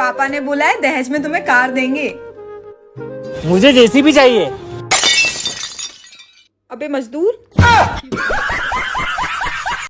पापा ने बोला है दहेज में तुम्हें कार देंगे। मुझे जेसी भी चाहिए। अबे मजदूर। हाँ।